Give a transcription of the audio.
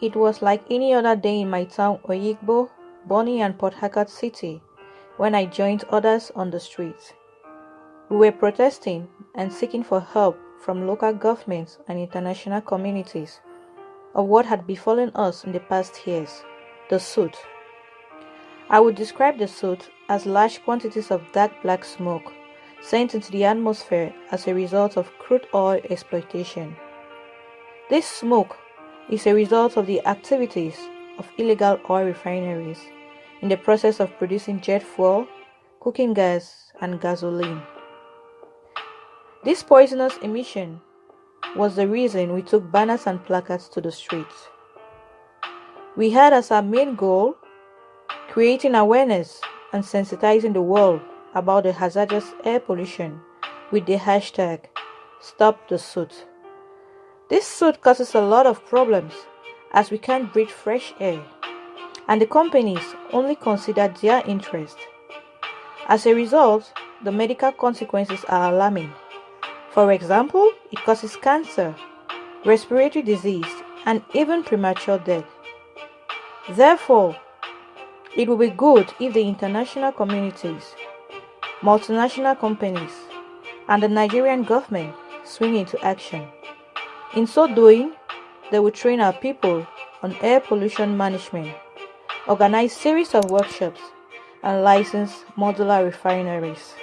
It was like any other day in my town Oyigbo, Bonny and Port Harcourt City when I joined others on the streets. We were protesting and seeking for help from local governments and international communities of what had befallen us in the past years, the soot. I would describe the soot as large quantities of dark black smoke sent into the atmosphere as a result of crude oil exploitation. This smoke is a result of the activities of illegal oil refineries in the process of producing jet fuel, cooking gas, and gasoline. This poisonous emission was the reason we took banners and placards to the streets. We had as our main goal creating awareness and sensitizing the world about the hazardous air pollution with the hashtag Stop the Soot. This soot causes a lot of problems as we can't breathe fresh air and the companies only consider their interest. As a result, the medical consequences are alarming. For example, it causes cancer, respiratory disease, and even premature death. Therefore, it will be good if the international communities, multinational companies, and the Nigerian government swing into action. In so doing, they will train our people on air pollution management, organize series of workshops, and license modular refineries.